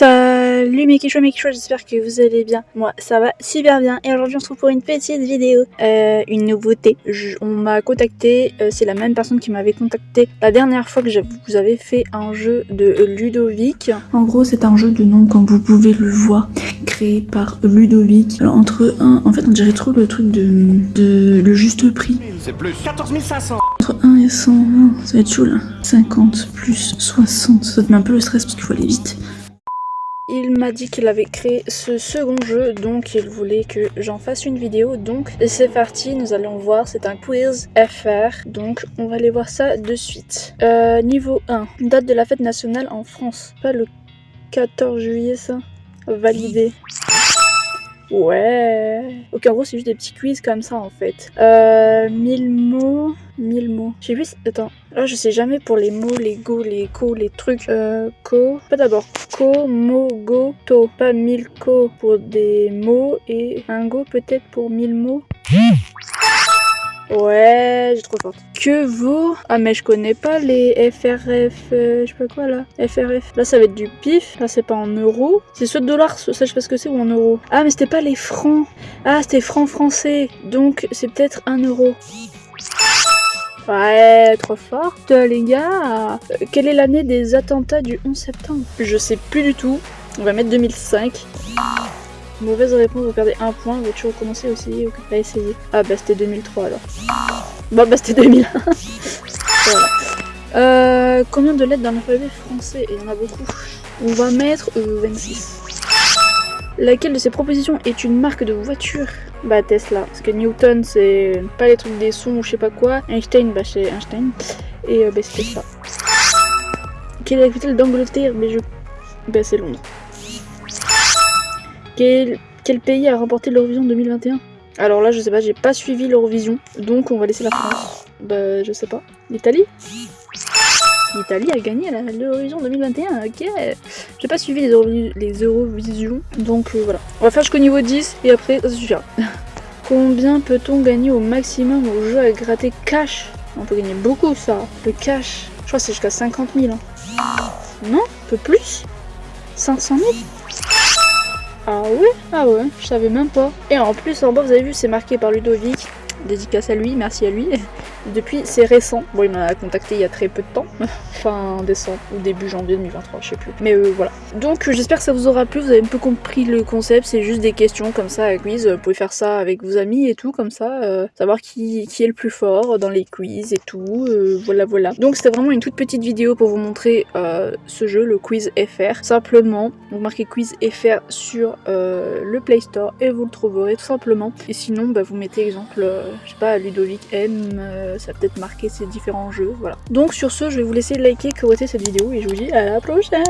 Salut mes quichua mes j'espère que vous allez bien. Moi ça va super bien et aujourd'hui on se retrouve pour une petite vidéo. Euh, une nouveauté. Je- on m'a contacté, euh, c'est la même personne qui m'avait contacté la dernière fois que je vous avais fait un jeu de Ludovic. En gros c'est un jeu de nom comme vous pouvez le voir, créé par Ludovic. Alors entre un, en fait on dirait trop le truc de, de le juste prix. C'est plus. 14 500 Entre 1 et 100, hein, ça va être chaud là. 50 plus 60, ça te met un peu le stress parce qu'il faut aller vite. Il m'a dit qu'il avait créé ce second jeu, donc il voulait que j'en fasse une vidéo. Donc c'est parti, nous allons voir, c'est un quiz FR, donc on va aller voir ça de suite. Euh, niveau 1, date de la fête nationale en France. Pas le 14 juillet ça? Validé. Ouais. Ok, en gros, c'est juste des petits quiz comme ça en fait. Euh, 1000 mots. 1000 mots. J'ai vu. Attends. Là, je sais jamais pour les mots, les go, les co, les trucs. Euh, co. Pas d'abord. Co, mo, go, to. Pas 1000 co pour des mots et un go peut-être pour 1000 mots. Ouais, trop forte. Que vaut Ah mais je connais pas les FRF, euh, je sais pas quoi là. FRF. Là ça va être du pif. Là c'est pas en euros. C'est soit dollars, ça je sais pas ce que c'est ou en euros. Ah mais c'était pas les francs. Ah c'était francs français. Donc c'est peut-être un euro. Ouais, trop forte les gars. Euh, quelle est l'année des attentats du 11 septembre? Je sais plus du tout. On va mettre 2005. Mauvaise réponse, vous perdez un point. Veux-tu recommencer aussi Ok, pas essayer. Ah bah c'était 2003 alors. Bon bah c'était 2001. voilà. Euh, combien de lettres dans l'alphabet français? Il y en a beaucoup. On va mettre euh, 26. Laquelle de ces propositions est une marque de voiture? Bah Tesla, parce que Newton c'est pas les trucs des sons ou je sais pas quoi. Einstein, bah c'est Einstein. Et euh, bah c'est Tesla. Quelle est la capitale d'Angleterre? Mais je... Bah c'est Londres. Quel, quel pays a remporté l'Eurovision 2021 Alors là je sais pas, j'ai pas suivi l'Eurovision, donc on va laisser la France. Bah je sais pas. L'Italie? L'Italie a gagné la- l'Eurovision 2021, ok. J'ai pas suivi les, Eurovisions, donc euh, voilà. On va faire jusqu'au niveau 10 et après ça suffira. Combien peut-on gagner au maximum au jeu à gratter cash? On peut gagner beaucoup ça, le cash. Je crois que c'est jusqu'à 50 000. hein. Non? Un peu plus? 500 000 Ah ouais? Ah ouais, je savais même pas. Et en plus en bas vous avez vu c'est marqué par Ludovic. Dédicace à lui, merci à lui. Depuis, c'est récent. Bon, il m'a contacté il y a très peu de temps. fin décembre ou début janvier 2023, je sais plus. Mais euh, voilà. Donc, euh, j'espère que ça vous aura plu. Vous avez un peu compris le concept. C'est juste des questions comme ça à quiz. Vous pouvez faire ça avec vos amis et tout, comme ça. euh, savoir qui, qui est le plus fort dans les quiz et tout. voilà, voilà. Donc, c'était vraiment une toute petite vidéo pour vous montrer ce jeu, le quiz FR. Simplement, vous marquez quiz FR sur le Play Store et vous le trouverez tout simplement. Et sinon, bah, vous mettez exemple, je sais pas, Ludovic M, ça a peut-être marqué ces différents jeux, voilà. Donc sur ce, je vais vous laisser liker, commenter cette vidéo et je vous dis à la prochaine